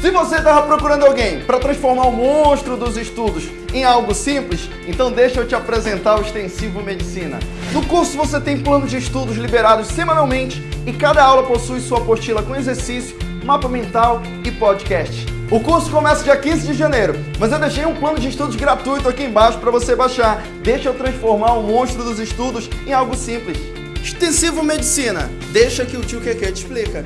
Se você estava procurando alguém para transformar o monstro dos estudos em algo simples, então deixa eu te apresentar o Extensivo Medicina. No curso você tem planos de estudos liberados semanalmente e cada aula possui sua apostila com exercício, mapa mental e podcast. O curso começa dia 15 de janeiro, mas eu deixei um plano de estudos gratuito aqui embaixo para você baixar. Deixa eu transformar o monstro dos estudos em algo simples. Extensivo Medicina, deixa que o tio Keke te explica.